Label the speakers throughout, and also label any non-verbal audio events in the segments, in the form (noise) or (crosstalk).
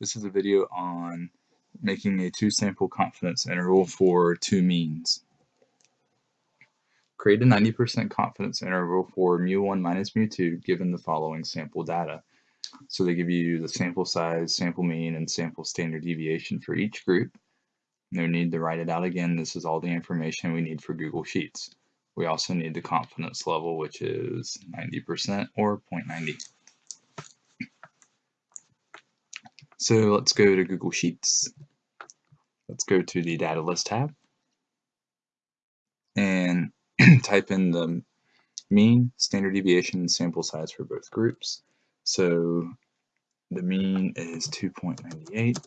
Speaker 1: This is a video on making a two sample confidence interval for two means. Create a 90% confidence interval for mu1 minus mu2 given the following sample data. So they give you the sample size, sample mean, and sample standard deviation for each group. No need to write it out again. This is all the information we need for Google Sheets. We also need the confidence level, which is 90% or 0.90. So let's go to Google Sheets. Let's go to the Data List tab and (clears throat) type in the mean, standard deviation, and sample size for both groups. So the mean is 2.98,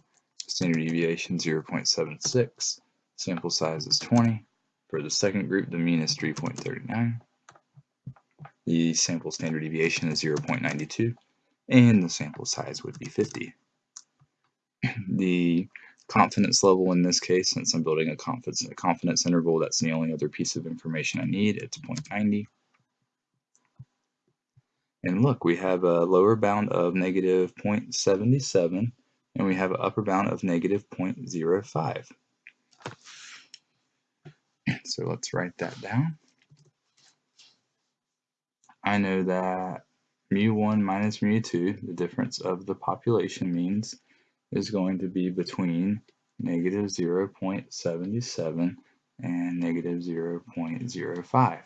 Speaker 1: standard deviation 0.76, sample size is 20. For the second group, the mean is 3.39. The sample standard deviation is 0.92, and the sample size would be 50 the confidence level in this case, since I'm building a confidence, a confidence interval, that's the only other piece of information I need. It's 0.90. And look, we have a lower bound of negative 0.77, and we have an upper bound of negative 0.05. (clears throat) So let's write that down. I know that mu1 minus mu2, the difference of the population means, is going to be between negative 0.77 and negative 0.05.